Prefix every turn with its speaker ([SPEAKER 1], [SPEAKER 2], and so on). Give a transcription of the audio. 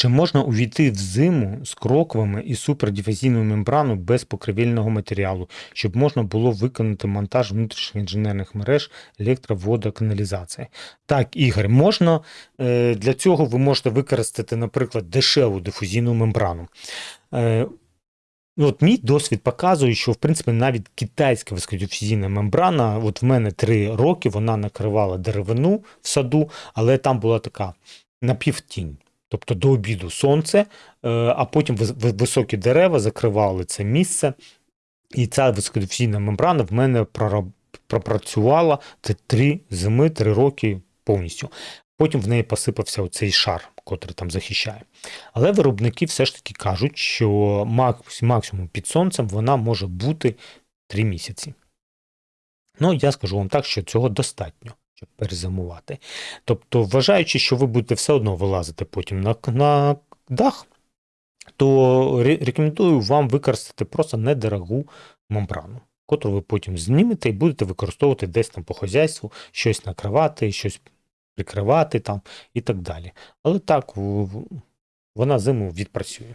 [SPEAKER 1] Чи можна увійти в зиму з кроквами і супердифузійною мембраною без покривільного матеріалу, щоб можна було виконати монтаж внутрішніх інженерних мереж електроводоканалізації? Так, Ігор, можна. Е, Для цього ви можете використати, наприклад, дешеву дифузійну мембрану. Е, Ну, от мій досвід показує, що в принципі навіть китайська високодифузійна мембрана, от в мене три роки вона накривала деревину в саду, але там була така напівтінь. Тобто до обіду сонце, е, а потім високі дерева закривали це місце. І ця високодифузійна мембрана в мене пропрацювала це три зими, три роки повністю. Потім в неї посипався оцей шар, котрий там захищає. Але виробники все ж таки кажуть, що максимум під сонцем вона може бути 3 місяці. Ну, я скажу вам так, що цього достатньо, щоб перезимувати. Тобто, вважаючи, що ви будете все одно вилазити потім на, на дах, то рекомендую вам використати просто недорогу мембрану, котру ви потім знімете і будете використовувати десь там по хазяйству, щось накривати, щось прикривати там і так далі. Але так, вона зиму відпрацює.